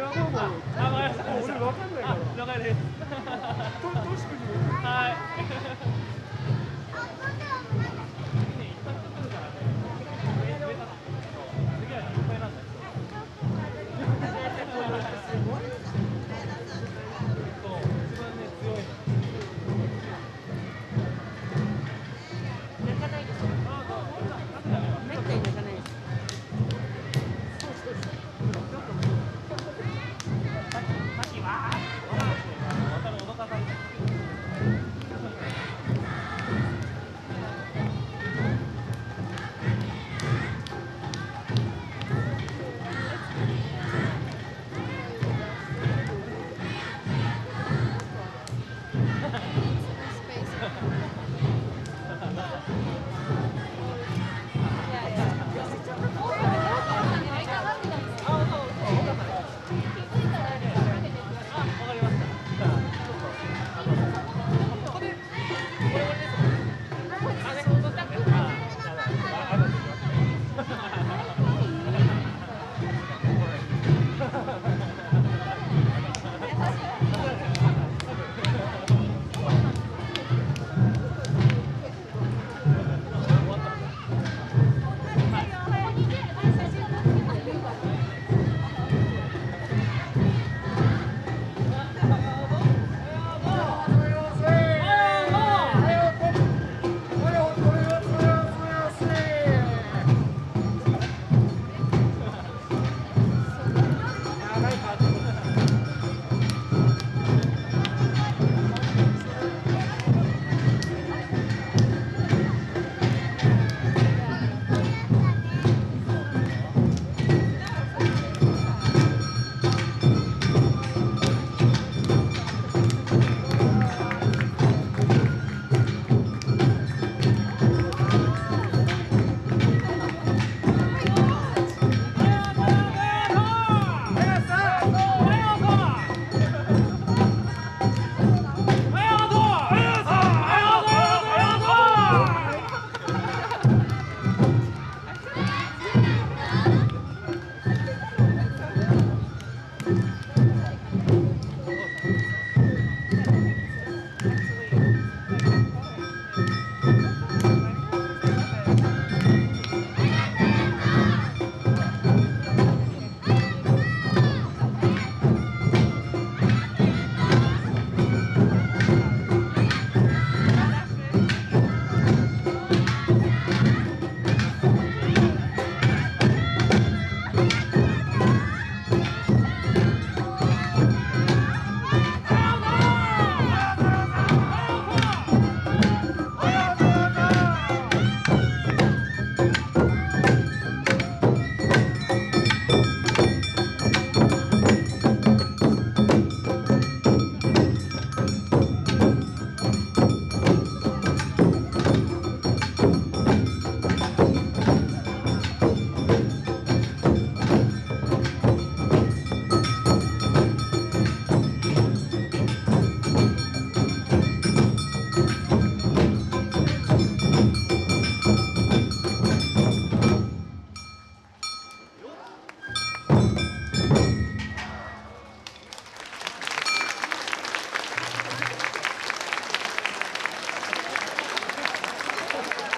はい。